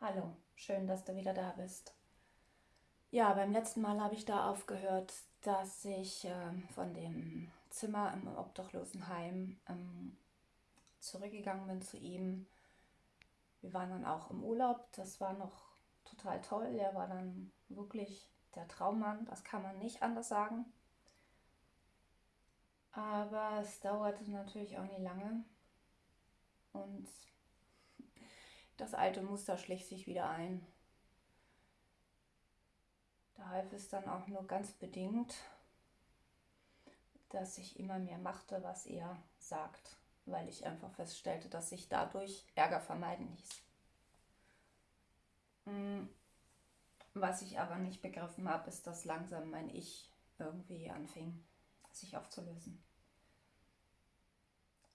Hallo, schön, dass du wieder da bist. Ja, beim letzten Mal habe ich da aufgehört, dass ich ähm, von dem Zimmer im Obdachlosenheim ähm, zurückgegangen bin zu ihm. Wir waren dann auch im Urlaub, das war noch total toll. Er war dann wirklich der Traummann, das kann man nicht anders sagen. Aber es dauerte natürlich auch nie lange. Und das alte Muster schlich sich wieder ein. Da half es dann auch nur ganz bedingt, dass ich immer mehr machte, was er sagt, weil ich einfach feststellte, dass sich dadurch Ärger vermeiden ließ. Mm, was ich aber nicht begriffen habe, ist, dass langsam mein Ich irgendwie anfing, sich aufzulösen.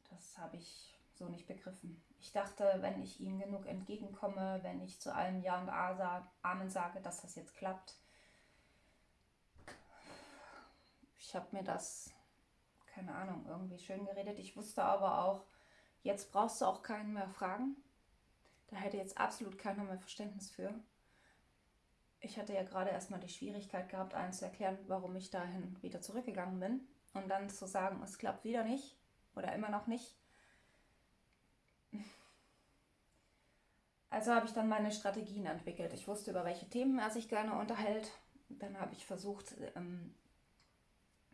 Das habe ich so nicht begriffen. Ich dachte, wenn ich ihm genug entgegenkomme, wenn ich zu allem Ja und Amen sage, dass das jetzt klappt. Ich habe mir das, keine Ahnung, irgendwie schön geredet. Ich wusste aber auch, jetzt brauchst du auch keinen mehr fragen. Da hätte jetzt absolut keiner mehr Verständnis für. Ich hatte ja gerade erstmal die Schwierigkeit gehabt, allen zu erklären, warum ich dahin wieder zurückgegangen bin. Und dann zu sagen, es klappt wieder nicht oder immer noch nicht Also habe ich dann meine Strategien entwickelt. Ich wusste, über welche Themen er sich gerne unterhält. Dann habe ich versucht, ähm,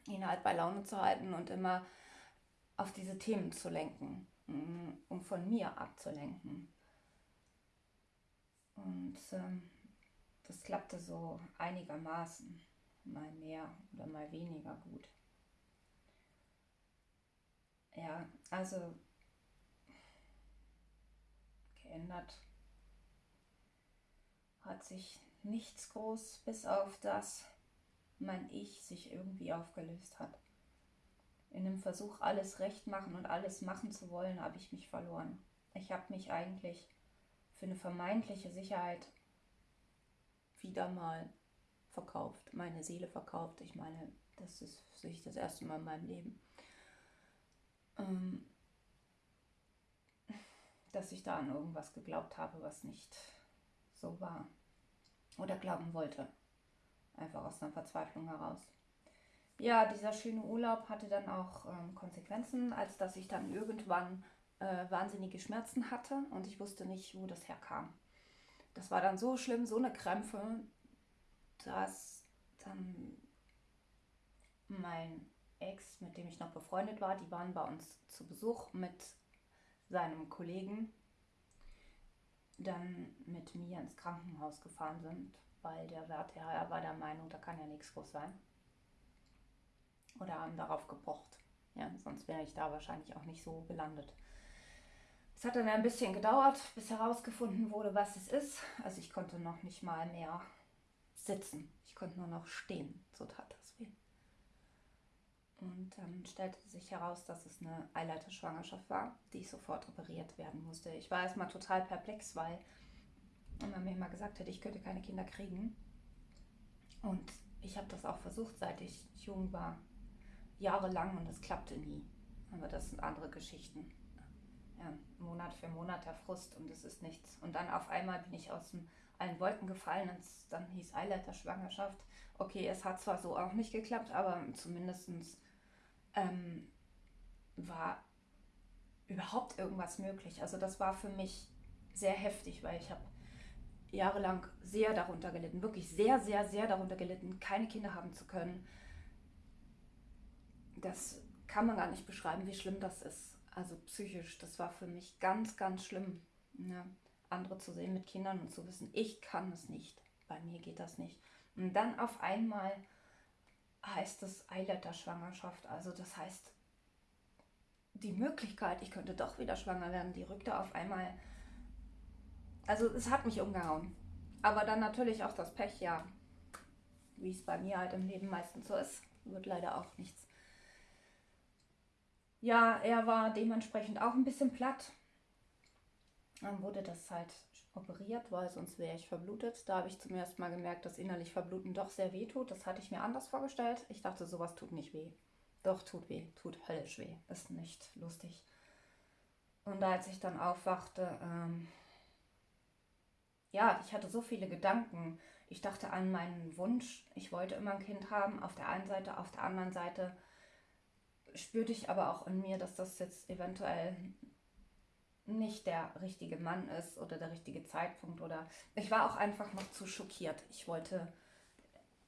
ihn halt bei Laune zu halten und immer auf diese Themen zu lenken, mm, um von mir abzulenken. Und ähm, das klappte so einigermaßen, mal mehr oder mal weniger gut. Ja, also geändert hat sich nichts groß, bis auf das mein Ich sich irgendwie aufgelöst hat. In dem Versuch, alles recht machen und alles machen zu wollen, habe ich mich verloren. Ich habe mich eigentlich für eine vermeintliche Sicherheit wieder mal verkauft, meine Seele verkauft. Ich meine, das ist für sich das erste Mal in meinem Leben. Ähm, dass ich da an irgendwas geglaubt habe, was nicht so war oder glauben wollte. Einfach aus einer Verzweiflung heraus. Ja, dieser schöne Urlaub hatte dann auch ähm, Konsequenzen, als dass ich dann irgendwann äh, wahnsinnige Schmerzen hatte und ich wusste nicht, wo das herkam. Das war dann so schlimm, so eine Krämpfe, dass dann mein Ex, mit dem ich noch befreundet war, die waren bei uns zu Besuch mit seinem Kollegen dann mit mir ins Krankenhaus gefahren sind, weil der Wärter war der Meinung, da kann ja nichts groß sein. Oder haben darauf gepocht. Ja, sonst wäre ich da wahrscheinlich auch nicht so gelandet. Es hat dann ein bisschen gedauert, bis herausgefunden wurde, was es ist. Also ich konnte noch nicht mal mehr sitzen. Ich konnte nur noch stehen. So tat das weh. Und dann stellte sich heraus, dass es eine Eileiterschwangerschaft war, die sofort operiert werden musste. Ich war erstmal total perplex, weil man mir immer gesagt hat, ich könnte keine Kinder kriegen. Und ich habe das auch versucht, seit ich jung war, jahrelang und es klappte nie. Aber das sind andere Geschichten. Ja, Monat für Monat der Frust und es ist nichts. Und dann auf einmal bin ich aus den, allen Wolken gefallen und dann hieß Eileiterschwangerschaft. Okay, es hat zwar so auch nicht geklappt, aber zumindestens ähm, war überhaupt irgendwas möglich. Also das war für mich sehr heftig, weil ich habe jahrelang sehr darunter gelitten, wirklich sehr, sehr, sehr darunter gelitten, keine Kinder haben zu können. Das kann man gar nicht beschreiben, wie schlimm das ist. Also psychisch, das war für mich ganz, ganz schlimm. Ne? Andere zu sehen mit Kindern und zu wissen, ich kann es nicht. Bei mir geht das nicht. Und dann auf einmal heißt es Eileiterschwangerschaft. Also das heißt, die Möglichkeit, ich könnte doch wieder schwanger werden, die rückte auf einmal. Also es hat mich umgehauen. Aber dann natürlich auch das Pech, ja, wie es bei mir halt im Leben meistens so ist, wird leider auch nichts. Ja, er war dementsprechend auch ein bisschen platt. Dann wurde das halt operiert, weil sonst wäre ich verblutet. Da habe ich zum ersten Mal gemerkt, dass innerlich Verbluten doch sehr weh tut. Das hatte ich mir anders vorgestellt. Ich dachte, sowas tut nicht weh. Doch, tut weh. Tut höllisch weh. Ist nicht lustig. Und als ich dann aufwachte, ähm, ja, ich hatte so viele Gedanken. Ich dachte an meinen Wunsch, ich wollte immer ein Kind haben, auf der einen Seite, auf der anderen Seite spürte ich aber auch in mir, dass das jetzt eventuell nicht der richtige Mann ist oder der richtige Zeitpunkt oder ich war auch einfach noch zu schockiert. Ich wollte,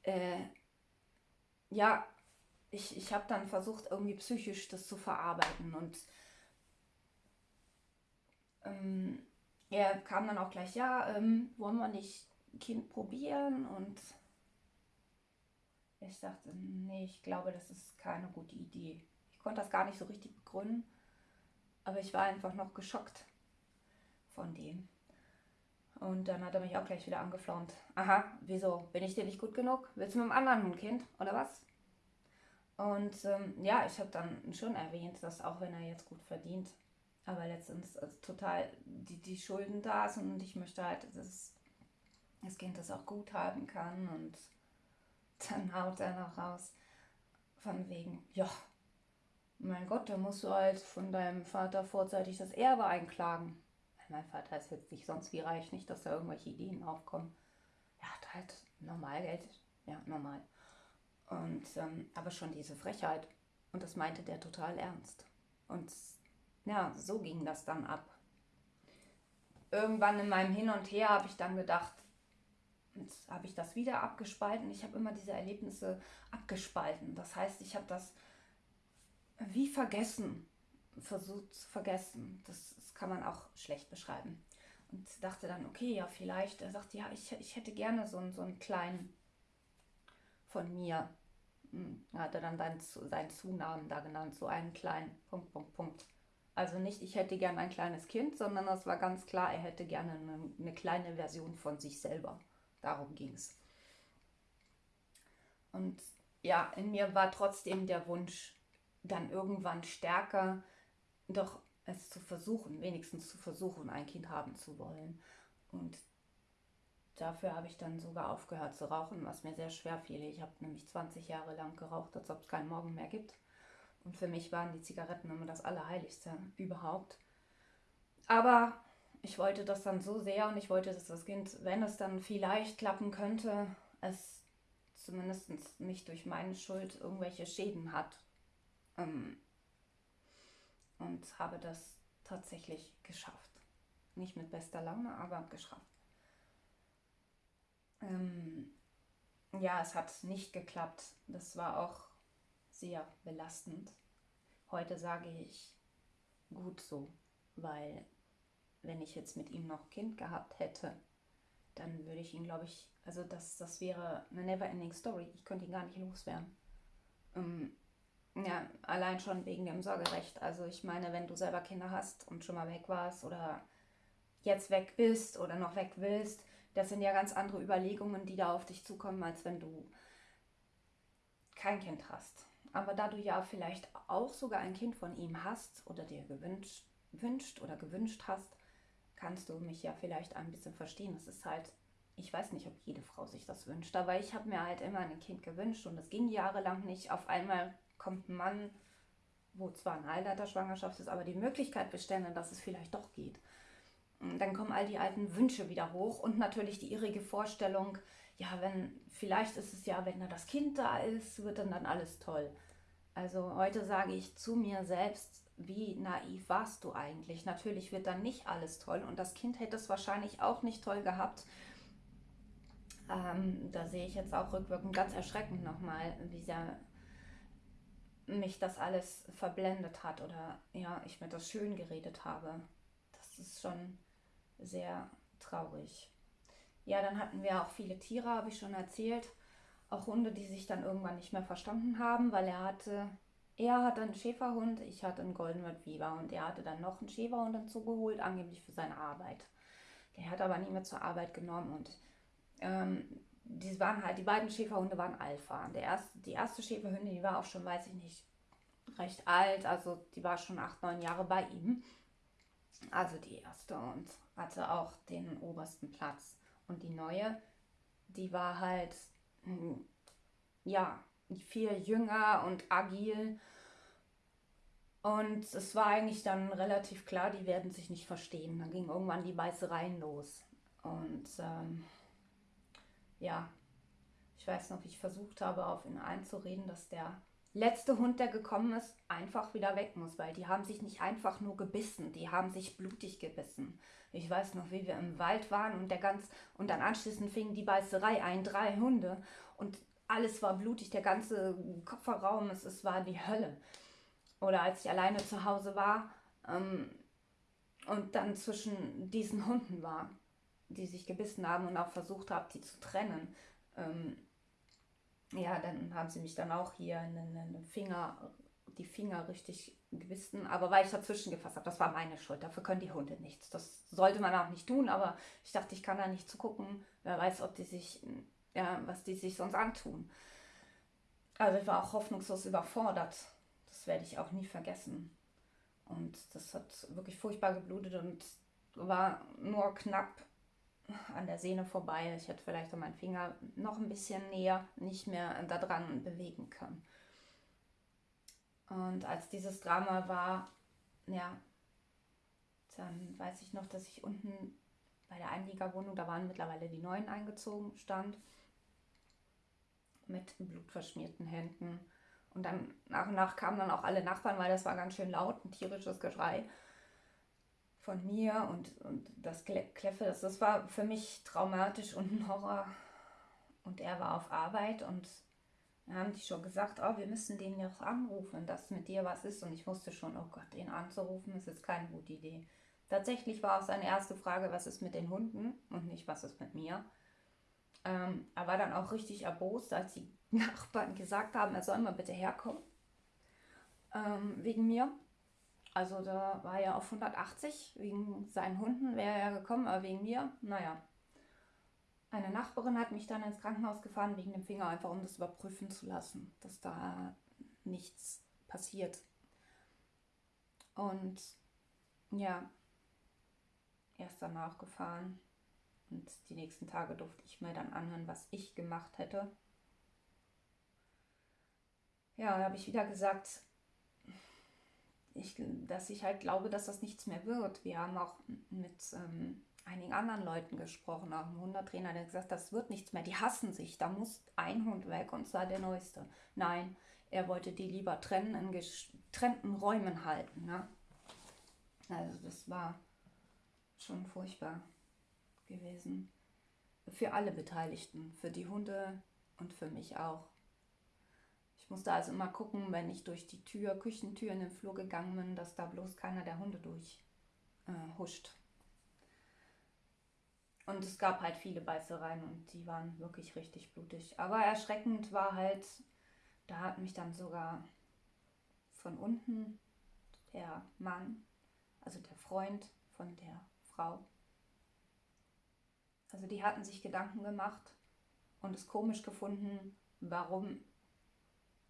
äh, ja, ich, ich habe dann versucht, irgendwie psychisch das zu verarbeiten und ähm, er kam dann auch gleich, ja, ähm, wollen wir nicht Kind probieren und ich sagte, nee, ich glaube, das ist keine gute Idee. Ich konnte das gar nicht so richtig begründen. Aber ich war einfach noch geschockt von dem. Und dann hat er mich auch gleich wieder angeflaumt. Aha, wieso? Bin ich dir nicht gut genug? Willst du mit einem anderen ein Kind? Oder was? Und ähm, ja, ich habe dann schon erwähnt, dass auch wenn er jetzt gut verdient, aber letztens also total die, die Schulden da sind und ich möchte halt, dass das Kind das auch gut haben kann. Und dann haut er noch raus von wegen, ja, mein Gott, da musst du halt von deinem Vater vorzeitig das Erbe einklagen. Mein Vater ist jetzt nicht sonst wie reich, nicht, dass da irgendwelche Ideen aufkommen. Er hat halt normal Geld. Ja, normal. Und, ähm, aber schon diese Frechheit. Und das meinte der total ernst. Und ja, so ging das dann ab. Irgendwann in meinem Hin und Her habe ich dann gedacht, jetzt habe ich das wieder abgespalten. Ich habe immer diese Erlebnisse abgespalten. Das heißt, ich habe das wie vergessen, versucht zu vergessen. Das, das, kann man auch schlecht beschreiben. Und dachte dann, okay, ja, vielleicht. Er sagte, ja, ich, ich hätte gerne so, einen, so einen kleinen von mir. Hm, er hatte dann seinen, seinen Zunamen da genannt, so einen kleinen Punkt, Punkt, Punkt. Also nicht, ich hätte gerne ein kleines Kind, sondern das war ganz klar, er hätte gerne eine, eine kleine Version von sich selber. Darum ging es. Und ja, in mir war trotzdem der Wunsch, dann irgendwann stärker doch es zu versuchen, wenigstens zu versuchen, ein Kind haben zu wollen. Und dafür habe ich dann sogar aufgehört zu rauchen, was mir sehr schwer fiel. Ich habe nämlich 20 Jahre lang geraucht, als ob es keinen Morgen mehr gibt. Und für mich waren die Zigaretten immer das Allerheiligste überhaupt. Aber ich wollte das dann so sehr und ich wollte, dass das Kind, wenn es dann vielleicht klappen könnte, es zumindest nicht durch meine Schuld irgendwelche Schäden hat und habe das tatsächlich geschafft. Nicht mit bester Laune, aber geschafft. Ähm, ja, es hat nicht geklappt. Das war auch sehr belastend. Heute sage ich gut so, weil wenn ich jetzt mit ihm noch Kind gehabt hätte, dann würde ich ihn, glaube ich, also das, das wäre eine never-ending Story. Ich könnte ihn gar nicht loswerden. Ähm, ja, allein schon wegen dem Sorgerecht. Also ich meine, wenn du selber Kinder hast und schon mal weg warst oder jetzt weg bist oder noch weg willst, das sind ja ganz andere Überlegungen, die da auf dich zukommen, als wenn du kein Kind hast. Aber da du ja vielleicht auch sogar ein Kind von ihm hast oder dir gewünscht wünscht oder gewünscht hast, kannst du mich ja vielleicht ein bisschen verstehen. Es ist halt, ich weiß nicht, ob jede Frau sich das wünscht, aber ich habe mir halt immer ein Kind gewünscht und es ging jahrelang nicht. Auf einmal kommt ein Mann, wo zwar eine Eileiterschwangerschaft ist, aber die Möglichkeit bestände, dass es vielleicht doch geht. Dann kommen all die alten Wünsche wieder hoch und natürlich die irrige Vorstellung, ja, wenn, vielleicht ist es ja, wenn da das Kind da ist, wird dann dann alles toll. Also heute sage ich zu mir selbst, wie naiv warst du eigentlich? Natürlich wird dann nicht alles toll und das Kind hätte es wahrscheinlich auch nicht toll gehabt. Ähm, da sehe ich jetzt auch rückwirkend ganz erschreckend nochmal, wie sehr mich das alles verblendet hat oder ja, ich mir das schön geredet habe. Das ist schon sehr traurig. Ja, dann hatten wir auch viele Tiere, habe ich schon erzählt. Auch Hunde, die sich dann irgendwann nicht mehr verstanden haben, weil er hatte, er hatte einen Schäferhund, ich hatte einen Golden Retriever und er hatte dann noch einen Schäferhund dazugeholt, angeblich für seine Arbeit. Der hat aber nie mehr zur Arbeit genommen und ähm, die waren halt, die beiden Schäferhunde waren Alpha. Der erste, die erste Schäferhündin, die war auch schon, weiß ich nicht, recht alt, also die war schon acht, neun Jahre bei ihm. Also die erste und hatte auch den obersten Platz. Und die neue, die war halt, hm, ja, viel jünger und agil. Und es war eigentlich dann relativ klar, die werden sich nicht verstehen. Dann ging irgendwann die Beißereien los. Und ähm, ja, ich weiß noch, ich versucht habe, auf ihn einzureden, dass der letzte Hund, der gekommen ist, einfach wieder weg muss, weil die haben sich nicht einfach nur gebissen, die haben sich blutig gebissen. Ich weiß noch, wie wir im Wald waren und der ganz und dann anschließend fing die Beißerei ein, drei Hunde und alles war blutig, der ganze Kofferraum, es, es war die Hölle. Oder als ich alleine zu Hause war ähm, und dann zwischen diesen Hunden war, die sich gebissen haben und auch versucht habe, die zu trennen. Ähm, ja, dann haben sie mich dann auch hier in den Finger, die Finger richtig gebissen, aber weil ich dazwischen gefasst habe, das war meine Schuld. Dafür können die Hunde nichts. Das sollte man auch nicht tun, aber ich dachte, ich kann da nicht zugucken. Wer weiß, ob die sich, ja, was die sich sonst antun. Also ich war auch hoffnungslos überfordert. Das werde ich auch nie vergessen. Und das hat wirklich furchtbar geblutet und war nur knapp an der Sehne vorbei. Ich hätte vielleicht meinen Finger noch ein bisschen näher nicht mehr daran bewegen können. Und als dieses Drama war, ja, dann weiß ich noch, dass ich unten bei der Einliegerwohnung, da waren mittlerweile die Neuen eingezogen, stand mit blutverschmierten Händen. Und dann nach und nach kamen dann auch alle Nachbarn, weil das war ganz schön laut, ein tierisches Geschrei von mir und, und das Kläffe, das, das war für mich traumatisch und ein Horror. Und er war auf Arbeit und haben die schon gesagt, oh, wir müssen den jetzt anrufen, dass mit dir was ist. Und ich wusste schon, oh Gott, den anzurufen, ist jetzt keine gute Idee. Tatsächlich war auch seine erste Frage, was ist mit den Hunden und nicht, was ist mit mir. Ähm, er war dann auch richtig erbost, als die Nachbarn gesagt haben, er soll mal bitte herkommen. Ähm, wegen mir. Also da war er auf 180, wegen seinen Hunden wäre er gekommen, aber wegen mir, naja. Eine Nachbarin hat mich dann ins Krankenhaus gefahren wegen dem Finger, einfach um das überprüfen zu lassen, dass da nichts passiert. Und ja, erst danach gefahren. Und die nächsten Tage durfte ich mir dann anhören, was ich gemacht hätte. Ja, da habe ich wieder gesagt, ich, dass ich halt glaube, dass das nichts mehr wird. Wir haben auch mit ähm, einigen anderen Leuten gesprochen, auch ein Hundetrainer, der gesagt das wird nichts mehr. Die hassen sich, da muss ein Hund weg und zwar der neueste. Nein, er wollte die lieber trennen, in getrennten Räumen halten. Ne? Also das war schon furchtbar gewesen. Für alle Beteiligten, für die Hunde und für mich auch. Musste also immer gucken, wenn ich durch die Tür, Küchentür in den Flur gegangen bin, dass da bloß keiner der Hunde durchhuscht. Äh, und es gab halt viele Beißereien und die waren wirklich richtig blutig. Aber erschreckend war halt, da hat mich dann sogar von unten der Mann, also der Freund von der Frau, also die hatten sich Gedanken gemacht und es komisch gefunden, warum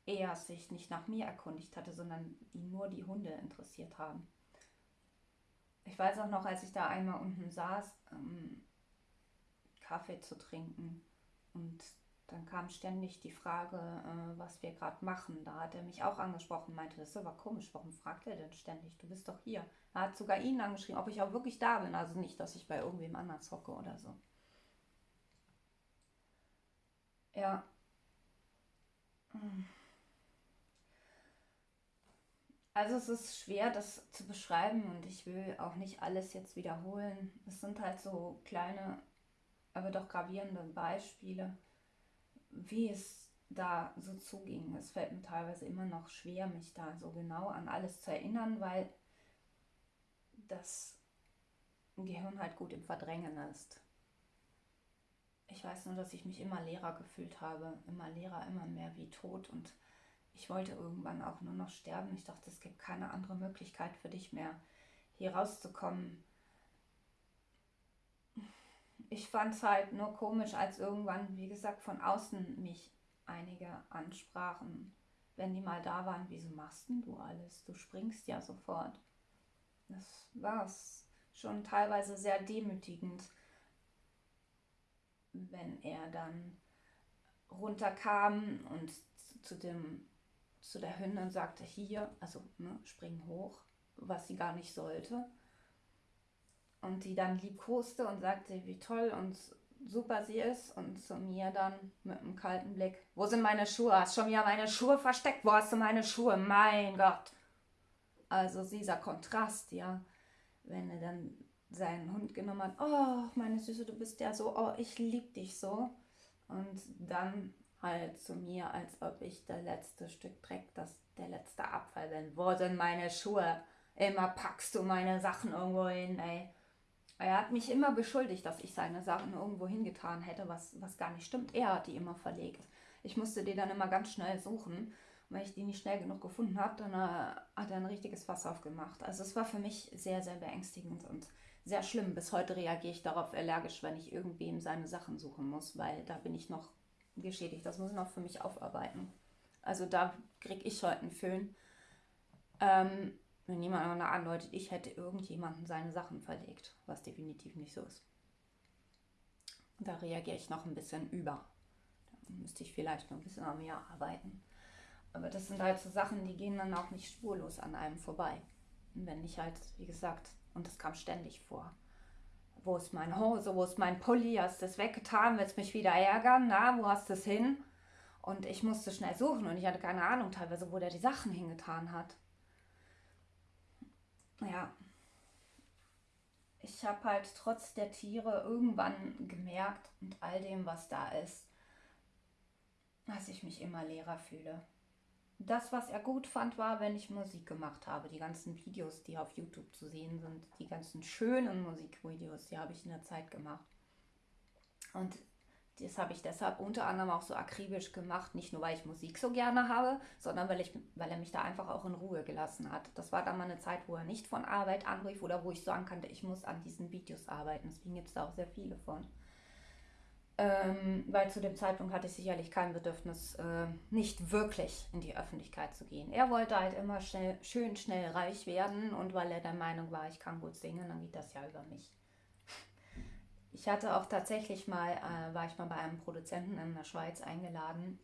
er sich nicht nach mir erkundigt hatte, sondern ihn nur die Hunde interessiert haben. Ich weiß auch noch, als ich da einmal unten saß, ähm, Kaffee zu trinken und dann kam ständig die Frage, äh, was wir gerade machen. Da hat er mich auch angesprochen, meinte, das ist aber komisch, warum fragt er denn ständig? Du bist doch hier. Er hat sogar ihn angeschrieben, ob ich auch wirklich da bin. Also nicht, dass ich bei irgendwem anders hocke oder so. Ja. Also es ist schwer, das zu beschreiben und ich will auch nicht alles jetzt wiederholen. Es sind halt so kleine, aber doch gravierende Beispiele, wie es da so zuging. Es fällt mir teilweise immer noch schwer, mich da so genau an alles zu erinnern, weil das Gehirn halt gut im Verdrängen ist. Ich weiß nur, dass ich mich immer leerer gefühlt habe, immer leerer, immer mehr wie tot und ich wollte irgendwann auch nur noch sterben. Ich dachte, es gibt keine andere Möglichkeit für dich mehr, hier rauszukommen. Ich fand es halt nur komisch, als irgendwann, wie gesagt, von außen mich einige ansprachen, wenn die mal da waren, wieso machst denn du alles? Du springst ja sofort. Das war es schon teilweise sehr demütigend, wenn er dann runterkam und zu dem zu der Hündin sagte, hier, also ne, spring hoch, was sie gar nicht sollte. und die dann liebkoste und sagte, wie toll und super sie ist und zu mir dann mit einem kalten Blick, wo sind meine Schuhe? Hast schon wieder meine Schuhe versteckt? Wo hast du meine Schuhe? Mein Gott. Also dieser Kontrast, ja, wenn er dann seinen Hund genommen hat, oh, meine Süße, du bist ja so, oh, ich lieb dich so. Und dann halt zu mir, als ob ich der letzte Stück Dreck, das der letzte Abfall bin. Wo sind meine Schuhe? Immer packst du meine Sachen irgendwo hin, ey. Er hat mich immer beschuldigt, dass ich seine Sachen irgendwo hingetan hätte, was, was gar nicht stimmt. Er hat die immer verlegt. Ich musste die dann immer ganz schnell suchen. Und wenn ich die nicht schnell genug gefunden habe, dann äh, hat er ein richtiges Fass aufgemacht. Also es war für mich sehr, sehr beängstigend und sehr schlimm. Bis heute reagiere ich darauf allergisch, wenn ich irgendwem seine Sachen suchen muss, weil da bin ich noch geschädigt. Das muss ich noch für mich aufarbeiten. Also da kriege ich heute einen Föhn. Ähm, wenn jemand andeutet, ich hätte irgendjemanden seine Sachen verlegt, was definitiv nicht so ist. Da reagiere ich noch ein bisschen über. Da müsste ich vielleicht noch ein bisschen an mir arbeiten. Aber das sind halt so Sachen, die gehen dann auch nicht spurlos an einem vorbei. Wenn ich halt, wie gesagt, und das kam ständig vor. Wo ist meine Hose? Wo ist mein Pulli? Hast du das weggetan? Willst mich wieder ärgern? Na, wo hast du es hin? Und ich musste schnell suchen und ich hatte keine Ahnung teilweise, wo der die Sachen hingetan hat. Ja. Ich habe halt trotz der Tiere irgendwann gemerkt und all dem, was da ist, dass ich mich immer leerer fühle. Das, was er gut fand, war, wenn ich Musik gemacht habe. Die ganzen Videos, die auf YouTube zu sehen sind, die ganzen schönen Musikvideos, die habe ich in der Zeit gemacht. Und das habe ich deshalb unter anderem auch so akribisch gemacht, nicht nur weil ich Musik so gerne habe, sondern weil, ich, weil er mich da einfach auch in Ruhe gelassen hat. Das war dann mal eine Zeit, wo er nicht von Arbeit anrief oder wo ich sagen konnte, ich muss an diesen Videos arbeiten. Deswegen gibt es da auch sehr viele von. Ähm, weil zu dem Zeitpunkt hatte ich sicherlich kein Bedürfnis, äh, nicht wirklich in die Öffentlichkeit zu gehen. Er wollte halt immer schnell, schön schnell reich werden und weil er der Meinung war, ich kann gut singen, dann geht das ja über mich. Ich hatte auch tatsächlich mal, äh, war ich mal bei einem Produzenten in der Schweiz eingeladen,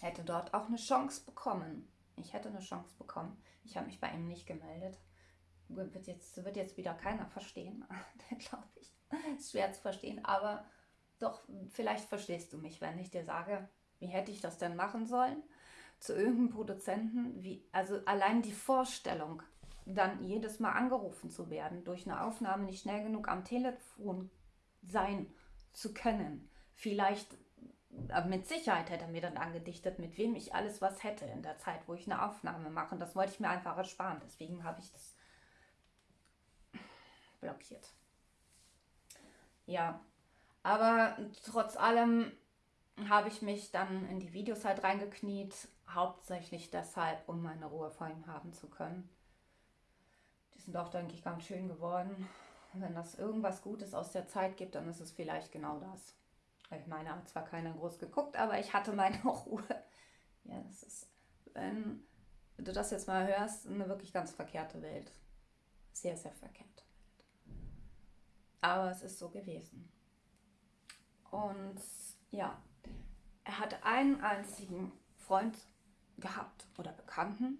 hätte dort auch eine Chance bekommen. Ich hätte eine Chance bekommen. Ich habe mich bei ihm nicht gemeldet. Wird jetzt, wird jetzt wieder keiner verstehen, glaube ich. Ist schwer zu verstehen, aber doch, vielleicht verstehst du mich, wenn ich dir sage, wie hätte ich das denn machen sollen? Zu irgendeinem Produzenten, wie, also allein die Vorstellung, dann jedes Mal angerufen zu werden, durch eine Aufnahme nicht schnell genug am Telefon sein zu können. Vielleicht, mit Sicherheit hätte er mir dann angedichtet, mit wem ich alles was hätte in der Zeit, wo ich eine Aufnahme mache. Das wollte ich mir einfach ersparen. Deswegen habe ich das blockiert. Ja, aber trotz allem habe ich mich dann in die Videos halt reingekniet, hauptsächlich deshalb, um meine Ruhe vor ihm haben zu können. Die sind auch, denke ich, ganz schön geworden. Wenn das irgendwas Gutes aus der Zeit gibt, dann ist es vielleicht genau das. Ich meine, hat zwar keiner groß geguckt, aber ich hatte meine Ruhe. Ja, das ist, wenn du das jetzt mal hörst, eine wirklich ganz verkehrte Welt. Sehr, sehr verkehrte Welt. Aber es ist so gewesen. Und ja, er hatte einen einzigen Freund gehabt oder Bekannten,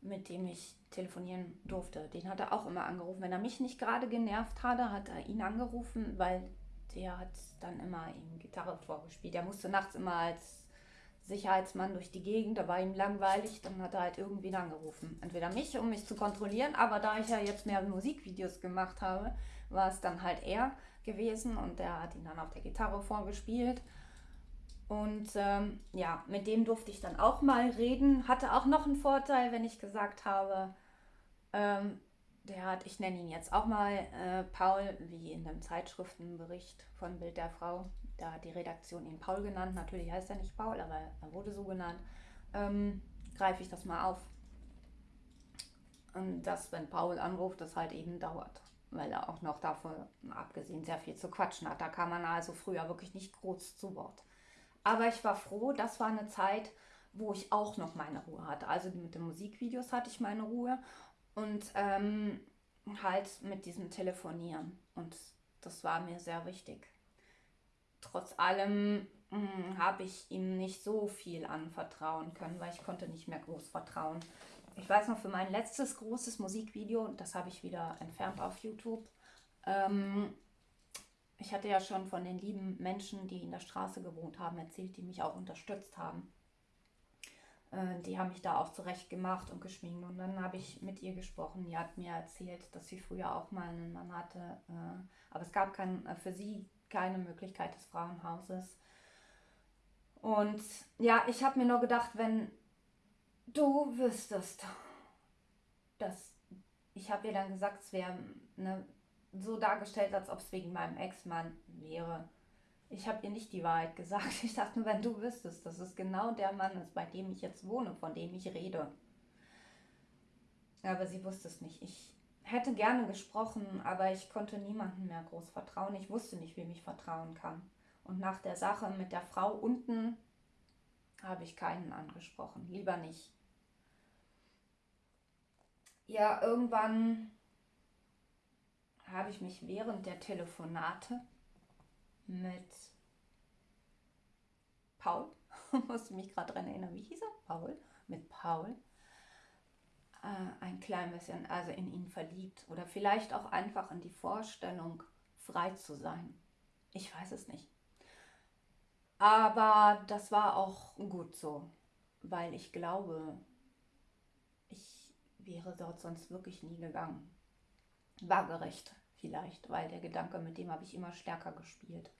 mit dem ich telefonieren durfte. Den hat er auch immer angerufen. Wenn er mich nicht gerade genervt hatte, hat er ihn angerufen, weil der hat dann immer ihm Gitarre vorgespielt. Er musste nachts immer als Sicherheitsmann durch die Gegend, da war ihm langweilig, dann hat er halt irgendwie angerufen. Entweder mich, um mich zu kontrollieren, aber da ich ja jetzt mehr Musikvideos gemacht habe, war es dann halt er gewesen und der hat ihn dann auf der Gitarre vorgespielt. Und ähm, ja, mit dem durfte ich dann auch mal reden. Hatte auch noch einen Vorteil, wenn ich gesagt habe, ähm, der hat, ich nenne ihn jetzt auch mal äh, Paul, wie in dem Zeitschriftenbericht von Bild der Frau. Da hat die Redaktion ihn Paul genannt. Natürlich heißt er nicht Paul, aber er wurde so genannt. Ähm, greife ich das mal auf. Und dass, wenn Paul anruft, das halt eben dauert. Weil er auch noch davon abgesehen sehr viel zu quatschen hat. Da kam man also früher wirklich nicht groß zu Wort. Aber ich war froh, das war eine Zeit, wo ich auch noch meine Ruhe hatte. Also mit den Musikvideos hatte ich meine Ruhe und ähm, halt mit diesem Telefonieren. Und das war mir sehr wichtig. Trotz allem hm, habe ich ihm nicht so viel anvertrauen können, weil ich konnte nicht mehr groß vertrauen. Ich weiß noch, für mein letztes großes Musikvideo, das habe ich wieder entfernt auf YouTube, Ähm, ich hatte ja schon von den lieben Menschen, die in der Straße gewohnt haben, erzählt, die mich auch unterstützt haben. Äh, die haben mich da auch zurecht gemacht und geschminkt. Und dann habe ich mit ihr gesprochen. Die hat mir erzählt, dass sie früher auch mal einen Mann hatte. Äh, aber es gab kein, äh, für sie keine Möglichkeit des Frauenhauses. Und ja, ich habe mir nur gedacht, wenn du wüsstest, dass ich habe ihr dann gesagt, es wäre ne, so dargestellt, als ob es wegen meinem Ex-Mann wäre. Ich habe ihr nicht die Wahrheit gesagt. Ich dachte nur, wenn du wüsstest, dass es genau der Mann ist, bei dem ich jetzt wohne, von dem ich rede. Aber sie wusste es nicht. Ich hätte gerne gesprochen, aber ich konnte niemandem mehr groß vertrauen. Ich wusste nicht, wem ich vertrauen kann. Und nach der Sache mit der Frau unten habe ich keinen angesprochen. Lieber nicht. Ja, irgendwann habe ich mich während der Telefonate mit Paul, musste mich gerade daran erinnern, wie hieß er? Paul, mit Paul, äh, ein klein bisschen, also in ihn verliebt oder vielleicht auch einfach in die Vorstellung, frei zu sein. Ich weiß es nicht. Aber das war auch gut so, weil ich glaube, ich wäre dort sonst wirklich nie gegangen. Waagerecht vielleicht, weil der Gedanke, mit dem habe ich immer stärker gespielt.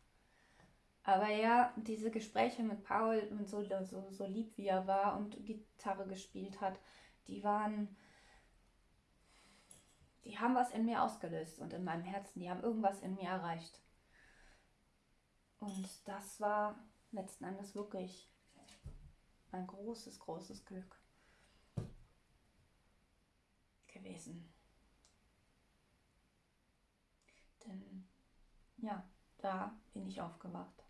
Aber ja, diese Gespräche mit Paul und so, so, so lieb wie er war und Gitarre gespielt hat, die waren, die haben was in mir ausgelöst und in meinem Herzen, die haben irgendwas in mir erreicht. Und das war letzten Endes wirklich ein großes, großes Glück gewesen. Denn ja, da bin ich aufgewacht.